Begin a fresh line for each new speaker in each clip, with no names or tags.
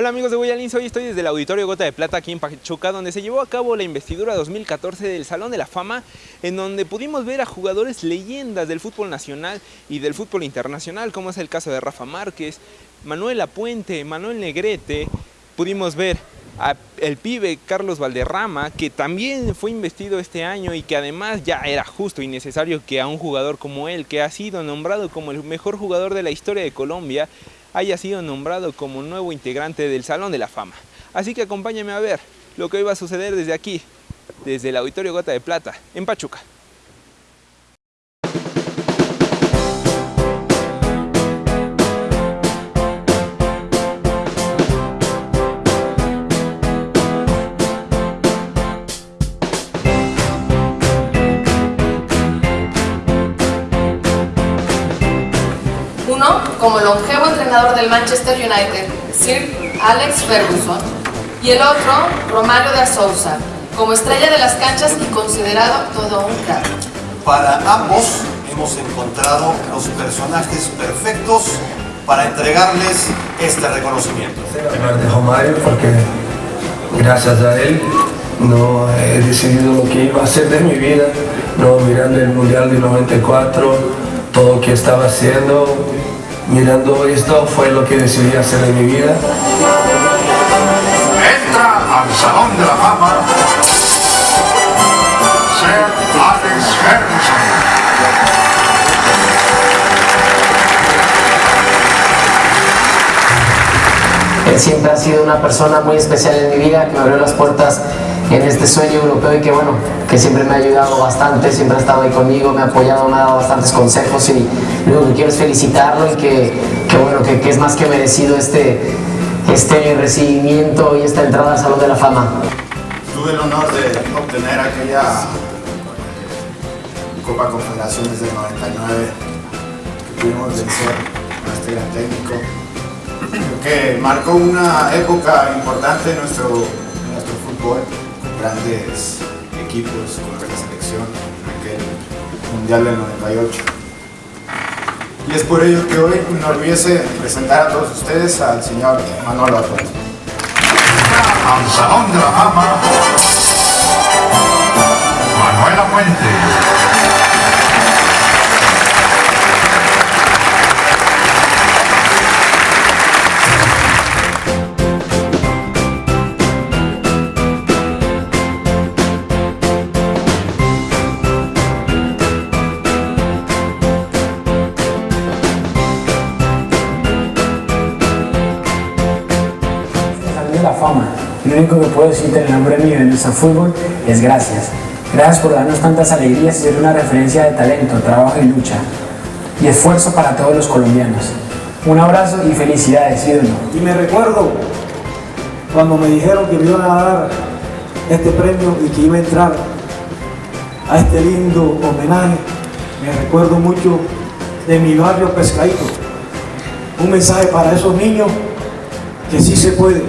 Hola amigos de Guayalins, hoy estoy desde el Auditorio Gota de Plata aquí en Pachuca donde se llevó a cabo la investidura 2014 del Salón de la Fama en donde pudimos ver a jugadores leyendas del fútbol nacional y del fútbol internacional como es el caso de Rafa Márquez, Manuel Apuente, Manuel Negrete, pudimos ver el pibe Carlos Valderrama, que también fue investido este año y que además ya era justo y necesario que a un jugador como él, que ha sido nombrado como el mejor jugador de la historia de Colombia, haya sido nombrado como nuevo integrante del Salón de la Fama. Así que acompáñame a ver lo que hoy va a suceder desde aquí, desde el Auditorio Gota de Plata, en Pachuca.
Como longevo entrenador del Manchester United, Sir Alex Ferguson, y el otro, Romario de Sousa, como estrella de las canchas y considerado todo un crack.
Para ambos hemos encontrado los personajes perfectos para entregarles este reconocimiento.
Hablar de Romario porque gracias a él no he decidido lo que iba a hacer de mi vida, no mirando el Mundial de 94, todo lo que estaba haciendo, mirando esto fue lo que decidí hacer en mi vida.
Entra al Salón de la Fama Sir Alex Ferguson.
Él siempre ha sido una persona muy especial en mi vida, que me abrió las puertas en este sueño europeo y que bueno, que siempre me ha ayudado bastante, siempre ha estado ahí conmigo, me ha apoyado, me ha dado bastantes consejos y lo que quiero es felicitarlo y que, bueno, que, es más que merecido este, este recibimiento y esta entrada al Salón de la Fama.
Tuve el honor de obtener aquella Copa Confederaciones del 99 que pudimos vencer a este gran técnico que marcó una época importante en nuestro, en nuestro fútbol grandes equipos con la selección en aquel Mundial del 98. Y es por ello que hoy me enorgullece presentar a todos ustedes al señor Manolo Apuente.
Al Salón la fama.
Lo único que puedo decirte en el nombre mío de nuestro fútbol es gracias. Gracias por darnos tantas alegrías y ser una referencia de talento, trabajo y lucha. Y esfuerzo para todos los colombianos. Un abrazo y felicidades, ídolo.
Y me recuerdo cuando me dijeron que me iban a dar este premio y que iba a entrar a este lindo homenaje. Me recuerdo mucho de mi barrio Pescadito. Un mensaje para esos niños que sí se puede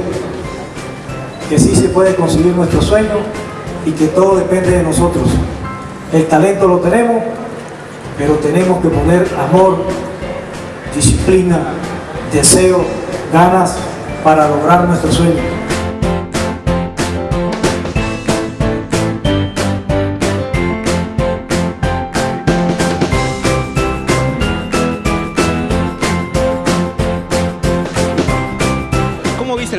que sí se puede conseguir nuestro sueño y que todo depende de nosotros. El talento lo tenemos, pero tenemos que poner amor, disciplina, deseo, ganas para lograr nuestro sueño.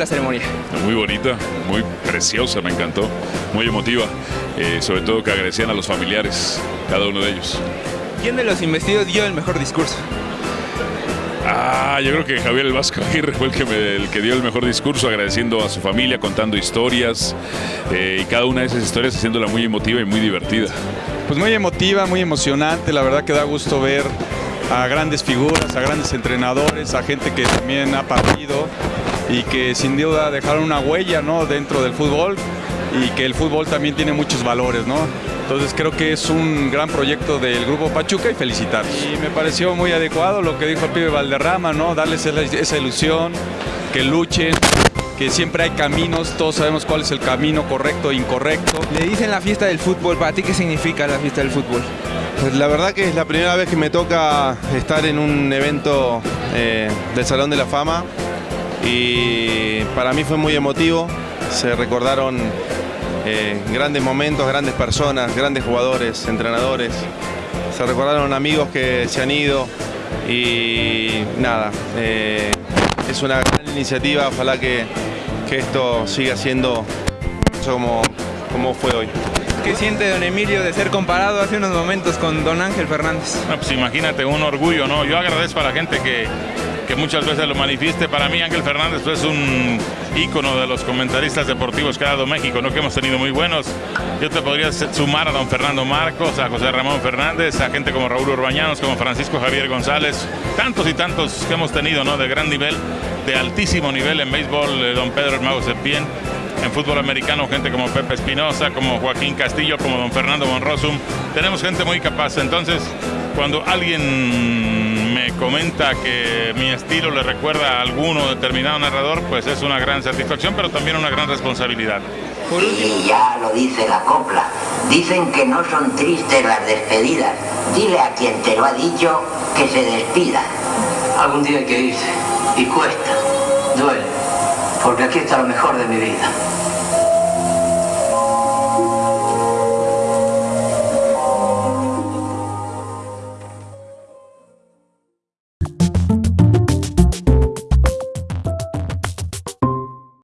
La ceremonia?
Muy bonita, muy preciosa, me encantó, muy emotiva, eh, sobre todo que agradecían a los familiares, cada uno de ellos.
¿Quién de los investidos dio el mejor discurso?
Ah, yo creo que Javier El Vasco Aguirre fue el que, me- el que dio el mejor discurso, agradeciendo a su familia, contando historias, eh, y cada una de esas historias haciéndola muy emotiva y muy divertida.
Pues muy emotiva, muy emocionante, la verdad que da gusto ver a grandes figuras, a grandes entrenadores, a gente que también ha partido y que sin duda dejaron una huella ¿no? dentro del fútbol y que el fútbol también tiene muchos valores, ¿no? Entonces creo que es un gran proyecto del Grupo Pachuca y felicitar. Y me pareció muy adecuado lo que dijo el pibe Valderrama, ¿no? Darles esa, esa ilusión, que luchen, que siempre hay caminos, todos sabemos cuál es el camino correcto e incorrecto.
Le dicen la fiesta del fútbol, ¿para ti qué significa la fiesta del fútbol?
Pues la verdad que es la primera vez que me toca estar en un evento eh, del Salón de la Fama y para mí fue muy emotivo. Se recordaron eh, grandes momentos, grandes personas, grandes jugadores, entrenadores. Se recordaron amigos que se han ido y nada, eh, es una gran iniciativa, ojalá que, que esto siga siendo como, como fue hoy.
¿Qué siente don Emilio de ser comparado hace unos momentos con don Ángel Fernández?
No, pues imagínate, un orgullo, ¿no? Yo agradezco a la gente que, que muchas veces lo manifieste. Para mí Ángel Fernández es un ícono de los comentaristas deportivos que ha dado México, ¿no? que hemos tenido muy buenos. Yo te podría sumar a don Fernando Marcos, a José Ramón Fernández, a gente como Raúl Urbañanos, como Francisco Javier González, tantos y tantos que hemos tenido ¿no? de gran nivel, de altísimo nivel en béisbol, eh, don Pedro Hermago Sepien en fútbol americano gente como Pepe Espinosa, como Joaquín Castillo, como don Fernando Monrosum. Tenemos gente muy capaz. Entonces, cuando alguien me comenta que mi estilo le recuerda a alguno determinado narrador, pues es una gran satisfacción, pero también una gran responsabilidad.
Y ya lo dice la copla. Dicen que no son tristes las despedidas. Dile a quien te lo ha dicho que se despida.
Algún día hay que irse. Y cuesta. Duele porque aquí está lo mejor de mi vida.